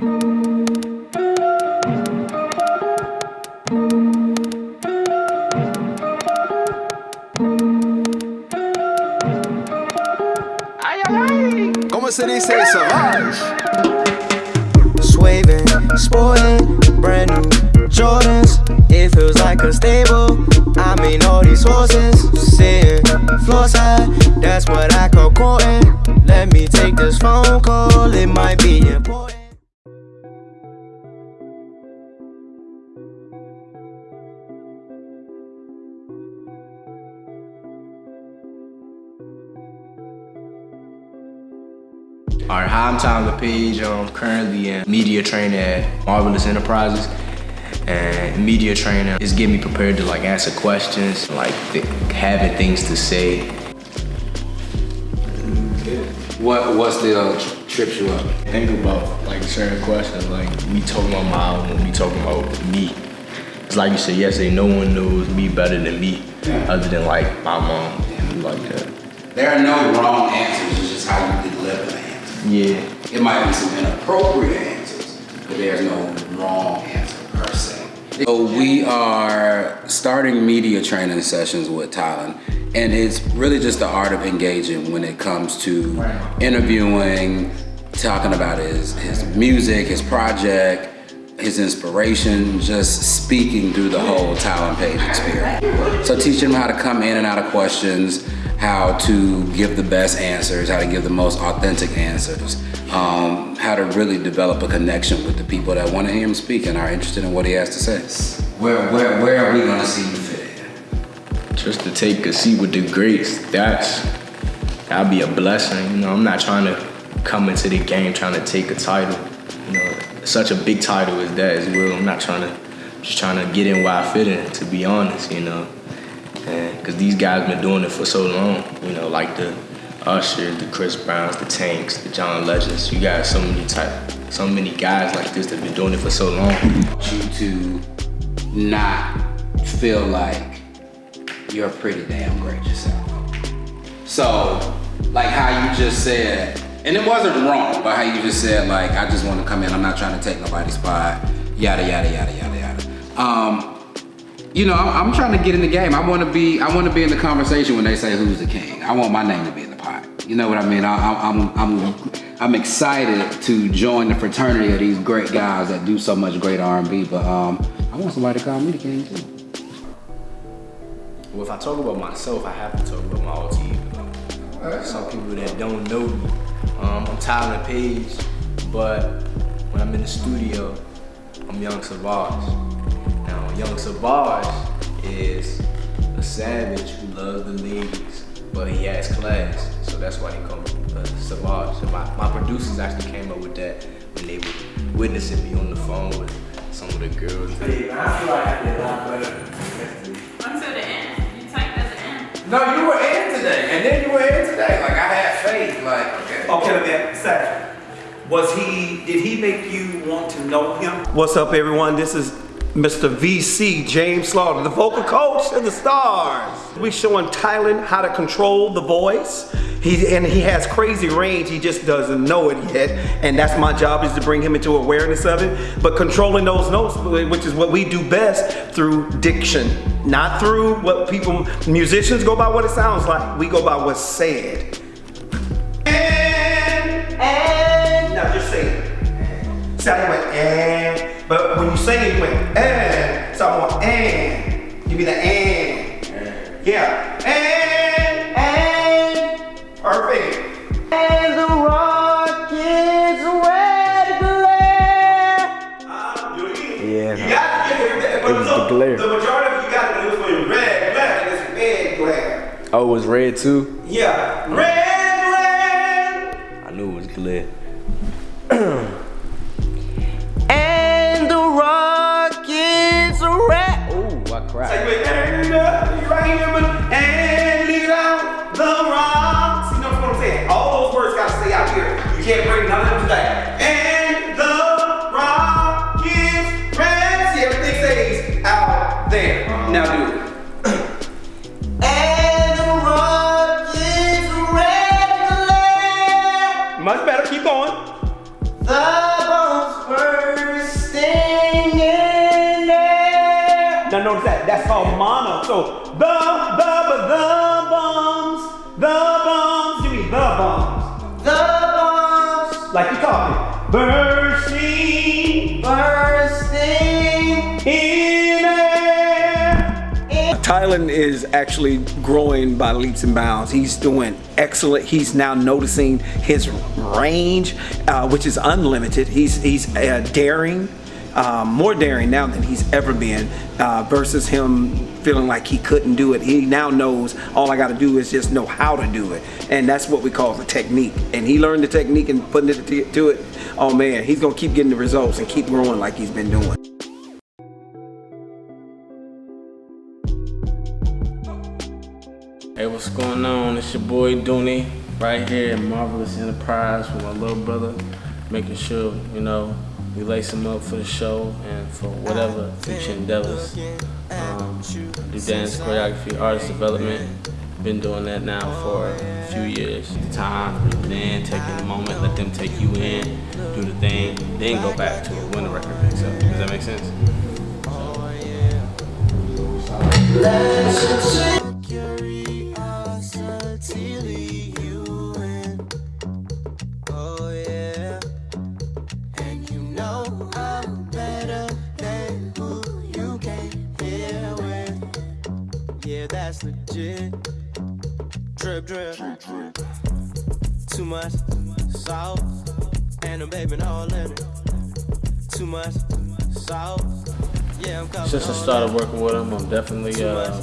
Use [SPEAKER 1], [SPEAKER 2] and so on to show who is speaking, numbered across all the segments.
[SPEAKER 1] ¿Cómo se dice Savage?
[SPEAKER 2] Swaving, sporting, brand new Jordans. It feels like a stable. I mean, all these horses sitting floor side. That's what I call courting. Let me take this phone call, it might be important.
[SPEAKER 3] Alright, hi, I'm Tyler Page. I'm currently in media training at Marvelous Enterprises. And media training is getting me prepared to like answer questions, like th having things to say.
[SPEAKER 4] What what still uh, trips you up?
[SPEAKER 3] Think about like certain questions, like me talking about my album, me talking about me. It's like you said yesterday, no one knows me better than me, other than like my mom and like that.
[SPEAKER 4] There are no wrong answers. It's just how you deliver the answer.
[SPEAKER 3] Yeah.
[SPEAKER 4] It might be some inappropriate answers, but there's no wrong answer per se. So we are starting media training sessions with Tylen, and it's really just the art of engaging when it comes to interviewing, talking about his, his music, his project, his inspiration, just speaking through the whole Tylen Page experience. So teaching him how to come in and out of questions, how to give the best answers, how to give the most authentic answers, um, how to really develop a connection with the people that want to hear him speak and are interested in what he has to say. Where, where, where are we gonna see you fit in?
[SPEAKER 3] Just to take a seat with the greats, that's, that'd be a blessing. You know, I'm not trying to come into the game trying to take a title. You know, such a big title as that as well. I'm not trying to, just trying to get in where I fit in, to be honest, you know. And, cause these guys been doing it for so long, you know, like the Usher, the Chris Browns, the Tanks, the John Legends. You got so many type, so many guys like this that been doing it for so long.
[SPEAKER 4] you to not feel like you're pretty damn great yourself. So, like how you just said, and it wasn't wrong, but how you just said, like, I just want to come in, I'm not trying to take nobody's spot, yada, yada, yada, yada, yada. Um, you know, I'm, I'm trying to get in the game. I want to be, I want to be in the conversation when they say who's the king. I want my name to be in the pot. You know what I mean? I, I'm, I'm, I'm, I'm excited to join the fraternity of these great guys that do so much great R&B. But um, I want somebody to call me the king too.
[SPEAKER 3] Well, if I talk about myself, I have to talk about my alter ego. Some people that don't know me, um, I'm Tyler Page, but when I'm in the studio, I'm Young Savage. Now, Young Savage is a savage who loves the ladies, but he has class, so that's why he called me uh, Savage. So my, my producers actually came up with that when they were witnessing me on the phone with some of the girls.
[SPEAKER 5] I feel like I did a lot better yesterday.
[SPEAKER 6] Until the end. You typed at the end.
[SPEAKER 4] No, you were in today, and then you were in today. Like I had faith. Like okay.
[SPEAKER 5] Okay, then, second. Was he, did he make you want to know him? What's up, everyone? This is Mr. VC James Slaughter, the vocal coach of the Stars. We showing Tylen how to control the voice. He, and he has crazy range, he just doesn't know it yet. And that's my job is to bring him into awareness of it. But controlling those notes, which is what we do best through diction. Not through what people, musicians go by what it sounds like. We go by what's said. And, and, now just say it. I went and, but when you sing it, eh, eh, you went and. So I want and. Give me the and. Yeah. And, and. Perfect. And the rockets red glare. Uh, do it again.
[SPEAKER 3] Yeah.
[SPEAKER 5] You got it. But
[SPEAKER 3] It was
[SPEAKER 5] so
[SPEAKER 3] the glare.
[SPEAKER 5] The majority of you got it. It was when red glare. and It's red glare.
[SPEAKER 3] Oh, it was red too?
[SPEAKER 5] Yeah. Red glare.
[SPEAKER 3] I knew it was glare.
[SPEAKER 5] gotta stay out here. You can't bring none of them back. And the Rockets rest. See, everything stays out there. Now do it. and the Much better, keep going. The bones there. Now notice that, that's all mono. So the, the, the, the bones, the Like you talking. Bursting
[SPEAKER 2] bursting
[SPEAKER 5] in air. Tylen is actually growing by leaps and bounds. He's doing excellent. He's now noticing his range, uh, which is unlimited. He's he's uh, daring, um, more daring now than he's ever been, uh, versus him feeling like he couldn't do it. He now knows all I got to do is just know how to do it, and that's what we call the technique. And he learned the technique and putting it to, to it. Oh man, he's gonna keep getting the results and keep growing like he's been doing.
[SPEAKER 7] Hey, what's going on? It's your boy Dooney right here at Marvelous Enterprise with my little brother, making sure, you know, we lace them up for the show and for whatever future endeavors. Um, do dance, choreography, artist development. Been doing that now for a few years. Time, breathe in, taking the moment, let them take you in, do the thing, then go back to it when the record picks up. Does that make sense?
[SPEAKER 2] curiosity that's legit. Drip, drip. Too much salt. And I'm baby all in it. Too much salt. Yeah, I'm covered
[SPEAKER 7] Since I started working with him, I'm definitely uh,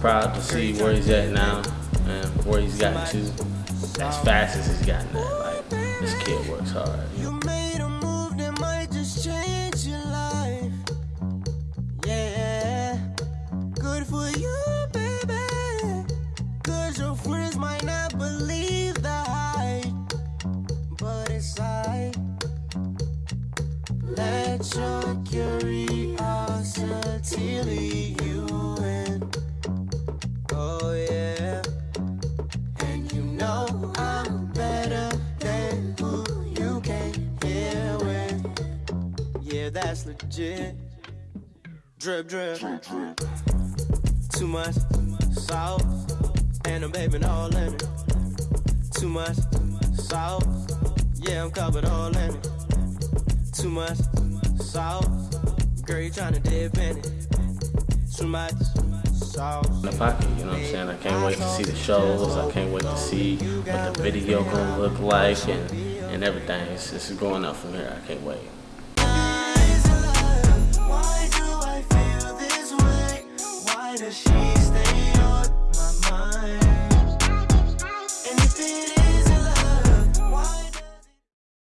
[SPEAKER 7] proud to see where he's at now and where he's gotten to as fast as he's gotten there. Like this kid works hard.
[SPEAKER 2] You made let your curiosity lead you in. Oh, yeah. And you know I'm better than who you came here with. Yeah, that's legit. Drip, drip. Too much salt. And I'm baby all in it. Too much salt. Yeah, I'm covered all in it. Too much salt. Girl, you tryna dip in it. Too much salt.
[SPEAKER 7] In the pocket, you know what I'm saying? I can't wait to see the shows. I can't wait to see what the video gonna look like and, and everything. It's, it's going up from here. I can't wait.
[SPEAKER 2] Why